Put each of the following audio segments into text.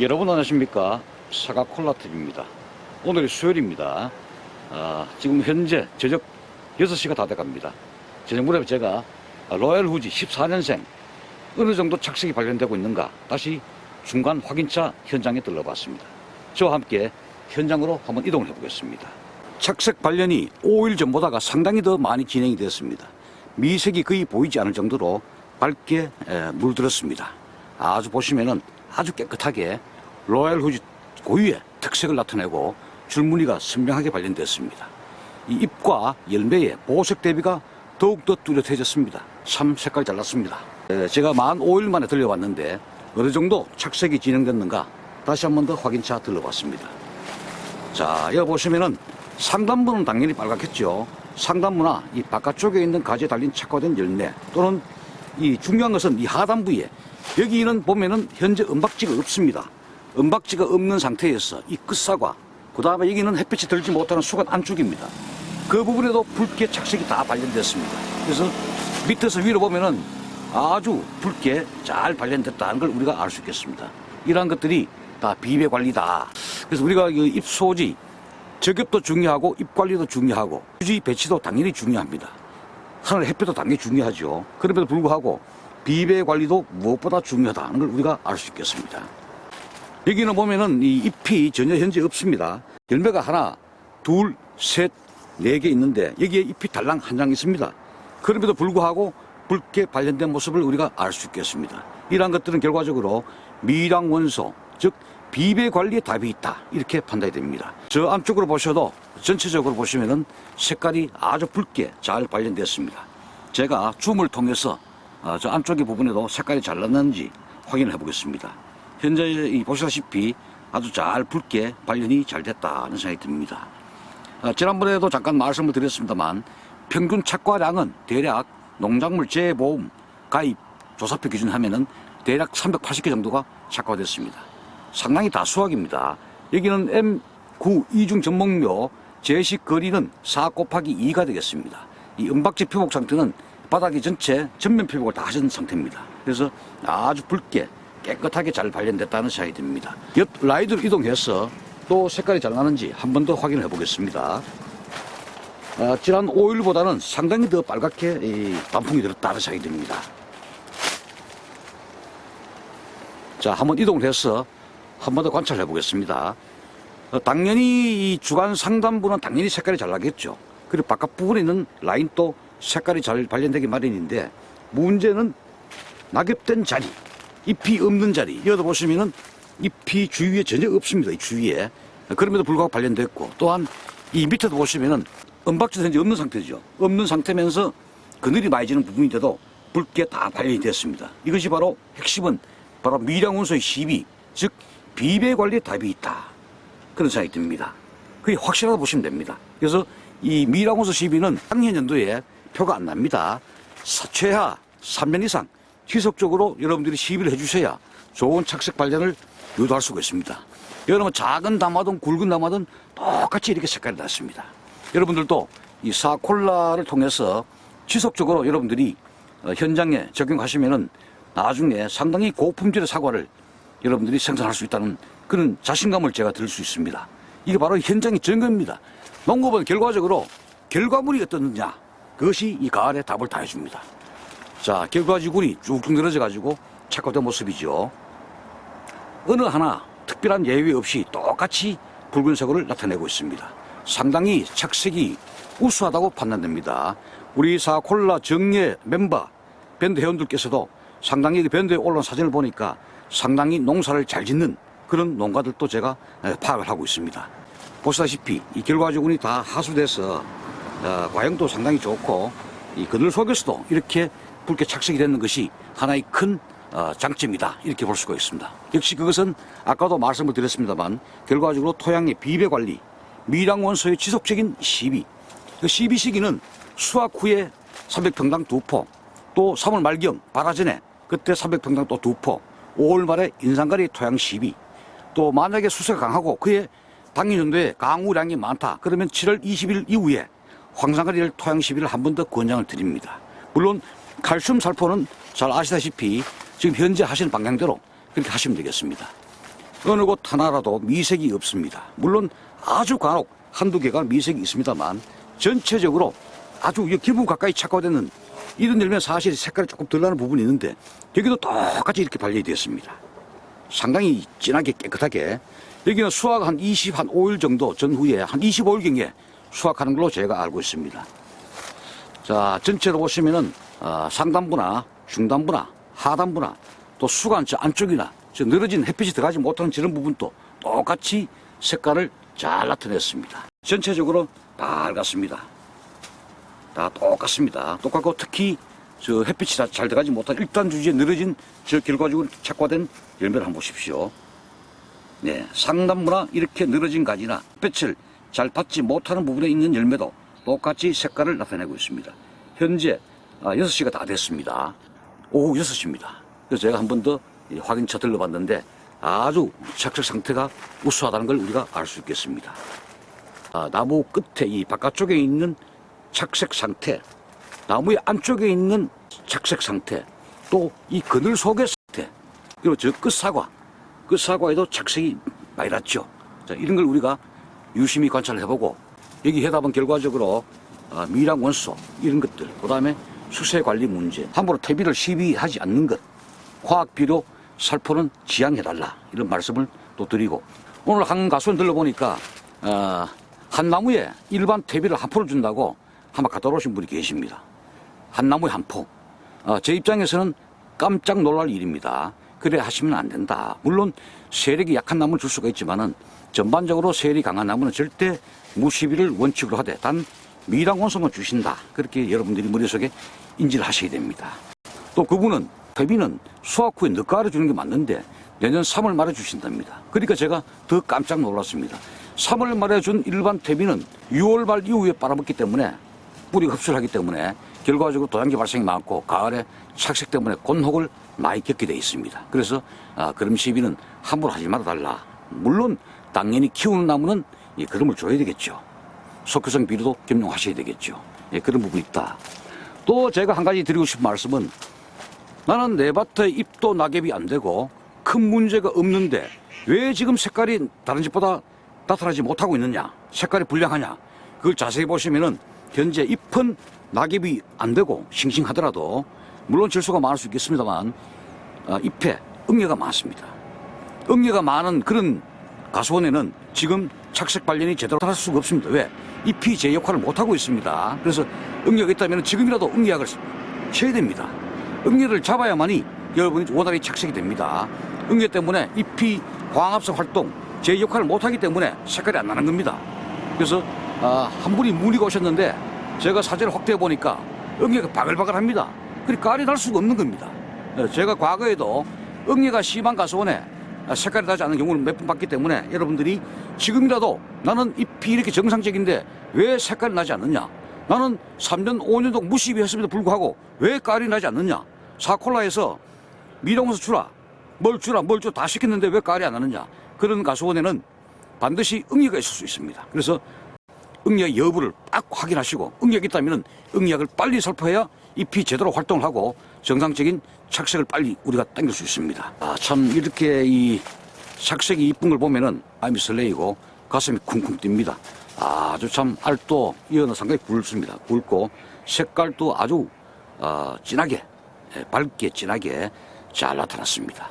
여러분 안녕하십니까? 사과 콜라TV입니다. 오늘이 수요일입니다. 아, 지금 현재 저녁 6시가 다 돼갑니다. 저녁 무렵에 제가 로얄 후지 14년생 어느 정도 착색이 발견되고 있는가 다시 중간 확인차 현장에 들러봤습니다. 저와 함께 현장으로 한번 이동을 해보겠습니다. 착색 발견이 5일 전보다가 상당히 더 많이 진행이 되었습니다. 미색이 거의 보이지 않을 정도로 밝게 에, 물들었습니다. 아주 보시면은 아주 깨끗하게 로얄 후지 고유의 특색을 나타내고 줄무늬가 선명하게 발견됐습니다. 이 잎과 열매의 보색 대비가 더욱더 뚜렷해졌습니다. 참 색깔이 잘 났습니다. 에, 제가 만 5일 만에 들려왔는데 어느 정도 착색이 진행됐는가 다시 한 번 더 확인차 들러봤습니다. 자, 여기 보시면은 상단부는 당연히 빨갛겠죠. 상단부나 이 바깥쪽에 있는 가지에 달린 착화된 열매 또는 이 중요한 것은 이 하단부에 여기는 보면은 현재 은박지가 없습니다. 은박지가 없는 상태에서 이 끝사과 그 다음에 여기는 햇빛이 들지 못하는 수간 안쪽입니다. 그 부분에도 붉게 착색이 다 발견됐습니다. 그래서 밑에서 위로 보면은 아주 붉게 잘 발견됐다는 걸 우리가 알 수 있겠습니다. 이러한 것들이 다 비배 관리다. 그래서 우리가 그 잎소지 저격도 중요하고 잎 관리도 중요하고 유지 배치도 당연히 중요합니다. 하늘 햇빛도 당연히 중요하죠. 그럼에도 불구하고 비배 관리도 무엇보다 중요하다는 걸 우리가 알 수 있겠습니다. 여기는 보면은 이 잎이 전혀 현재 없습니다. 열매가 하나, 둘, 셋, 네 개 있는데 여기에 잎이 달랑 한 장 있습니다. 그럼에도 불구하고 붉게 발견된 모습을 우리가 알 수 있겠습니다. 이러한 것들은 결과적으로 미량 원소, 즉 비배 관리에 답이 있다 이렇게 판단이 됩니다. 저 안쪽으로 보셔도 전체적으로 보시면은 색깔이 아주 붉게 잘 발견됐습니다. 제가 줌을 통해서 어, 저 안쪽의 부분에도 색깔이 잘 났는지 확인을 해보겠습니다. 현재 이 보시다시피 아주 잘 붉게 발견이 잘 됐다는 생각이 듭니다. 어, 지난번에도 잠깐 말씀을 드렸습니다만 평균 착과량은 대략 농작물 재보험 가입 조사표 기준 하면은 대략 380개 정도가 착과됐습니다. 상당히 다수학입니다. 여기는 M9 이중 전목료 제식 거리는 4 곱하기 2가 되겠습니다. 이 은박지 표복 상태는 바닥이 전체 전면 표복을 다 하신 상태입니다. 그래서 아주 붉게 깨끗하게 잘 발견됐다는 생각이 듭니다. 옆 라이드로 이동해서 또 색깔이 잘 나는지 한 번 더 확인해 보겠습니다. 아, 지난 5일보다는 상당히 더 빨갛게 이 단풍이 들었다는 생각이 듭니다. 자, 한번 이동을 해서 한 번 더 관찰해 보겠습니다. 어, 당연히 이 주간 상단부는 당연히 색깔이 잘 나겠죠. 그리고 바깥 부분에 있는 라인도 색깔이 잘 발견되기 마련인데 문제는 낙엽된 자리, 잎이 없는 자리. 여기도 보시면은 잎이 주위에 전혀 없습니다. 이 주위에. 그럼에도 불구하고 발견됐고 또한 이 밑에도 보시면은 은박지도 현재 없는 상태죠. 없는 상태면서 그늘이 많이 지는 부분인데도 붉게 다 발견이 됐습니다. 이것이 바로 핵심은 바로 미량원소의 시비, 즉 비배 관리에 답이 있다. 그런 생각이 듭니다. 그게 확실하다 보시면 됩니다. 그래서 이 미량원소 시비는 작년 연도에 표가 안 납니다. 사- 최하 3년 이상 지속적으로 여러분들이 시비를 해주셔야 좋은 착색 발견을 유도할 수가 있습니다. 여러분 작은 담화든 굵은 담화든 똑같이 이렇게 색깔이 났습니다. 여러분들도 이 사콜라를 통해서 지속적으로 여러분들이 어, 현장에 적용하시면은 나중에 상당히 고품질의 사과를 여러분들이 생산할 수 있다는 그런 자신감을 제가 들수 있습니다. 이게 바로 현장의 증거입니다. 농업은 결과적으로 결과물이 어떻느냐 그것이 이 가을에 답을 다 해줍니다. 자, 결과지군이 쭉쭉 늘어져 가지고 착각된 모습이죠. 어느 하나 특별한 예외 없이 똑같이 붉은색을 나타내고 있습니다. 상당히 착색이 우수하다고 판단됩니다. 우리 사콜라 정예 멤버 밴드 회원들께서도 상당히 그 밴드에 올라온 사진을 보니까 상당히 농사를 잘 짓는 그런 농가들도 제가 에, 파악을 하고 있습니다. 보시다시피 이 결과지군이 다 하수돼서 어, 과형도 상당히 좋고 이 그늘 속에서도 이렇게 붉게 착색이 되는 것이 하나의 큰 어, 장점이다 이렇게 볼 수가 있습니다. 역시 그것은 아까도 말씀을 드렸습니다만 결과적으로 토양의 비배 관리, 미량 원소의 지속적인 시비, 그 시비 시기는 수확 후에 300평당 두 포, 또 3월 말경 발아 전에 그때 300평당 또 두 포, 5월 말에 인상가리 토양 시비, 또 만약에 수세가 강하고 그에 당일 정도에 강우량이 많다 그러면 7월 20일 이후에 황산가리를 토양 시비를 한 번 더 권장을 드립니다. 물론 칼슘 살포는 잘 아시다시피 지금 현재 하시는 방향대로 그렇게 하시면 되겠습니다. 어느 곳 하나라도 미색이 없습니다. 물론 아주 간혹 한두 개가 미색이 있습니다만 전체적으로 아주 이 기분 가까이 착화되는 이런 열매 사실 색깔이 조금 덜 나는 부분이 있는데 여기도 똑같이 이렇게 발려되어 있습니다. 상당히 진하게 깨끗하게 여기는 수확 한 20, 한 5일 정도 전후에 한 25일경에 수확하는 걸로 제가 알고 있습니다. 자, 전체로 보시면은 어, 상단부나 중단부나 하단부나 또저 안쪽이나 저 늘어진 햇빛이 들어가지 못하는 저런 부분도 똑같이 색깔을 잘 나타냈습니다. 전체적으로 밝았습니다. 다 똑같습니다. 똑같고 특히 저 햇빛이 다잘 들어가지 못한 일단 주지에 늘어진 저 결과적으로 착화된 열매를 한번 보십시오. 네, 상단부나 이렇게 늘어진 가지나 햇빛을 잘 받지 못하는 부분에 있는 열매도 똑같이 색깔을 나타내고 있습니다. 현재 아, 6시가 다 됐습니다. 오후 6시입니다. 그래서 제가 한 번 더 확인차 들러봤는데 아주 착색 상태가 우수하다는 걸 우리가 알 수 있겠습니다. 아, 나무 끝에 이 바깥쪽에 있는 착색 상태, 나무의 안쪽에 있는 착색 상태, 또 이 그늘 속의 상태, 그리고 저 끝사과, 끝사과에도 착색이 많이 났죠. 자, 이런 걸 우리가 유심히 관찰해보고 여기 해답은 결과적으로 아, 미량 원소 이런 것들, 그 다음에 수세 관리 문제, 함부로 퇴비를 시비하지 않는 것, 화학 비료 살포는 지양해달라 이런 말씀을 또 드리고 오늘 한 가수는 들러보니까 어, 한 나무에 일반 퇴비를 한 포를 준다고 한번 갖다 오신 분이 계십니다. 한 나무에 한 포. 어, 제 입장에서는 깜짝 놀랄 일입니다. 그래 하시면 안 된다. 물론 세력이 약한 나무는 줄 수가 있지만은 전반적으로 세력이 강한 나무는 절대 무시비를 원칙으로 하되 단 미량 원소만 주신다. 그렇게 여러분들이 머릿속에 인지를 하셔야 됩니다. 또 그분은 퇴비는 수확 후에 늦가을에 주는 게 맞는데 내년 3월 말에 주신답니다. 그러니까 제가 더 깜짝 놀랐습니다. 3월 말에 준 일반 퇴비는 6월 말 이후에 빨아먹기 때문에 뿌리가 흡수를 하기 때문에 결과적으로 도장기 발생이 많고 가을에 착색 때문에 곤혹을 많이 겪게 돼 있습니다. 그래서 아, 그럼 시비는 함부로 하지 말아 달라. 물론 당연히 키우는 나무는 이 그름을 줘야 되겠죠. 속효성 비료도 겸용하셔야 되겠죠. 예, 그런 부분이 있다. 또 제가 한 가지 드리고 싶은 말씀은 나는 내 밭에 잎도 낙엽이 안 되고 큰 문제가 없는데 왜 지금 색깔이 다른 집보다 나타나지 못하고 있느냐 색깔이 불량하냐 그걸 자세히 보시면은 현재 잎은 낙엽이 안 되고 싱싱하더라도 물론 질소가 많을 수 있겠습니다만 아, 잎에 응애가 많습니다 응애가 많은 그런 가수원에는 지금 착색 발련이 제대로 할 수가 없습니다 왜? 잎이 제 역할을 못하고 있습니다 그래서 응애가 있다면 지금이라도 응애약을 쳐야 됩니다 응애를 잡아야만이 여러분이 원활히 착색이 됩니다. 응애 때문에 잎이 광합성 활동, 제 역할을 못하기 때문에 색깔이 안 나는 겁니다. 그래서 아, 한 분이 문의가 오셨는데 제가 사진을 확대해 보니까 응애가 바글바글합니다. 그리 깔이 날 수가 없는 겁니다. 예, 제가 과거에도 응애가 심한 가수원에 색깔이 나지 않는 경우를 몇 번 봤기 때문에 여러분들이 지금이라도 나는 잎이 이렇게 정상적인데 왜 색깔이 나지 않느냐? 나는 3년, 5년도 무시비 했음에도 불구하고 왜 깔이 나지 않느냐? 사콜라에서 미령원소 주라, 뭘 주라, 뭘 줘 다 시켰는데 왜 깔이 안 나느냐? 그런 가수원에는 반드시 응애가 있을 수 있습니다. 그래서 응애 여부를 딱 확인하시고 응애가 있다면 응애약을 빨리 살포해야 잎이 제대로 활동을 하고 정상적인 착색을 빨리 우리가 당길 수 있습니다. 아, 참 이렇게 이 착색이 이쁜 걸 보면은 마음이 설레이고 가슴이 쿵쿵 뜁니다. 아주 참 알도 이어는 상당히 굵습니다. 굵고 색깔도 아주 어, 진하게 예, 밝게 진하게 잘 나타났습니다.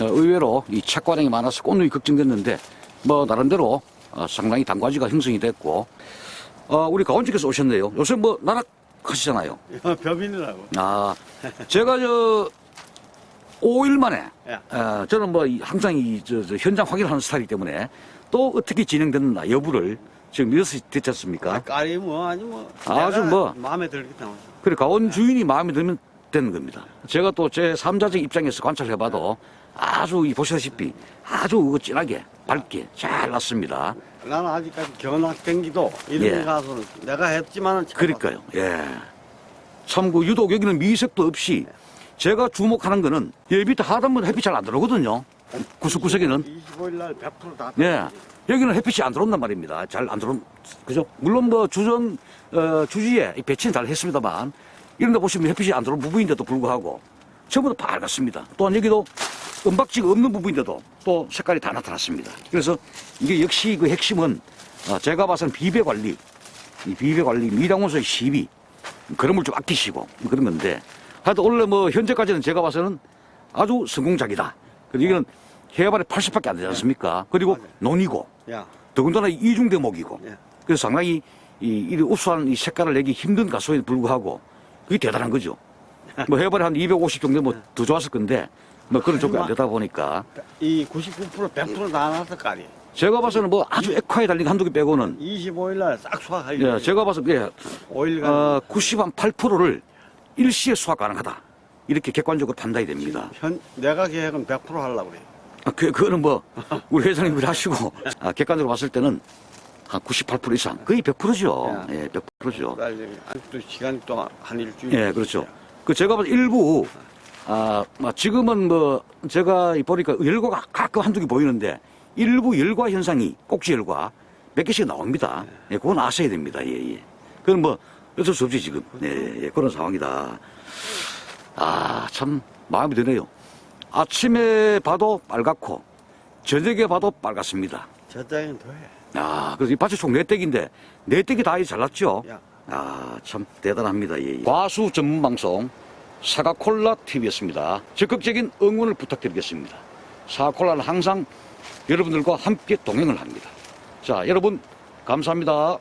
어, 의외로 이 착과량이 많아서 꽃눈이 걱정됐는데 뭐 나름대로 어, 상당히 단과지가 형성이 됐고 어, 우리 가원님께서 오셨네요. 요새 뭐 나락 하시잖아요. 벼빈이라고. 아 제가 저 5일 만에 예. 어, 저는 뭐 이- 항상 이 저, 저 현장 확인하는 스타일이기 때문에 또 어떻게 진행됐나 여부를 지금 6시 됐지 않습니까? 깔이 뭐 아니 뭐. 아주 뭐. 마음에 들기 때문에. 그래 가온 주인이 마음에 들면 되는 겁니다. 제가 또 제 3자적 입장에서 관찰해봐도 아주 이 보시다시피 아주 그거 진하게 밝게 잘 났습니다. 나는 아직까지 견학 경기도 이런 예. 데 가서는 내가 했지만은 참 그러니까요. 예. 참그 유독 여기는 미색도 없이 제가 주목하는 거는 여기 밑에 하단부는 햇빛 잘 안 들어오거든요. 구석구석에는 25일 날 100%다. 예. 여기는 햇빛이 안 들어온단 말입니다. 잘 안 들어온, 그죠? 물론 뭐 주전, 어, 주지에 이 배치는 잘 했습니다만, 이런 데 보시면 햇빛이 안 들어온 부분인데도 불구하고 전부 다 밝았습니다. 또한 여기도 은박지가 없는 부분인데도 또 색깔이 다 나타났습니다. 그래서 이게 역시 그 핵심은 어, 제가 봐서는 비배 관리, 이 비배 관리, 미량원소의 시비, 그런 걸 좀 아끼시고 그런 건데 하여튼 원래 뭐 현재까지는 제가 봐서는 아주 성공작이다. 그리고 이건 해발이 80밖에 안 되지 않습니까? 그리고 맞아요. 논이고 야, 더군다나 이중 대목이고 예. 그래서 상당히 이, 이 우수한 이 색깔을 내기 힘든 가수에도 불구하고 그게 대단한 거죠. 뭐 해발이 한250 정도 뭐 더 좋았을 건데 뭐 그런 조건이 안 되다 보니까 이 99% 100%다 나왔을 거 아니에요. 제가 봐서는 뭐 아주 액화에 달린 한두 개 빼고는 25일 날싹 수확하기. 예, 제가 봐서 예, 5일간 어, 90한 8%를 일시에 수확 가능하다. 이렇게 객관적으로 판단이 됩니다. 현 내가 계획은 100% 하려고 그래요. 아, 그, 그거는 뭐, 우리 회장님이 하시고, 아, 객관적으로 봤을 때는 한 98% 이상, 거의 100%죠. 예, 100%죠. 아직도 시간이 또 한 일주일. 예, 그렇죠. 그 제가 봐서 일부, 아, 뭐 지금은 뭐, 제가 보니까 열과가 가끔 한두 개 보이는데, 일부 열과 현상이, 꼭지 열과 몇 개씩 나옵니다. 예, 그건 아셔야 됩니다. 예, 예. 그건 뭐, 어쩔 수 없지, 지금. 예, 예, 그런 상황이다. 아, 참, 마음이 드네요. 아침에 봐도 빨갛고, 저녁에 봐도 빨갛습니다. 저장은 더해. 아, 그래서 이 밭이 총네 댁인데, 네 댁이 다 잘났죠? 야. 아, 참 대단합니다. 예, 예. 과수 전문 방송 사과콜라 TV였습니다. 적극적인 응원을 부탁드리겠습니다. 사과콜라는 항상 여러분들과 함께 동행을 합니다. 자, 여러분 감사합니다.